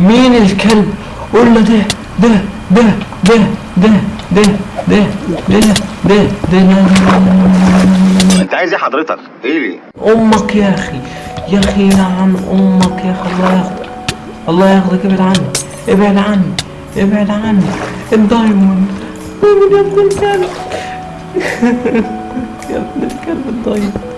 مين الكلب قول له ده ده ده ده ده ده ده ده ده ده انت عايز إيه حضرتك إيه أمك يا أخي يا أخي لعن أمك يا أخي الله ياخدك الله ياخدك ابعد عني ابعد عني ابعد عني الدايموند دايموند يا ابن الكلب يا ابن الكلب الدايموند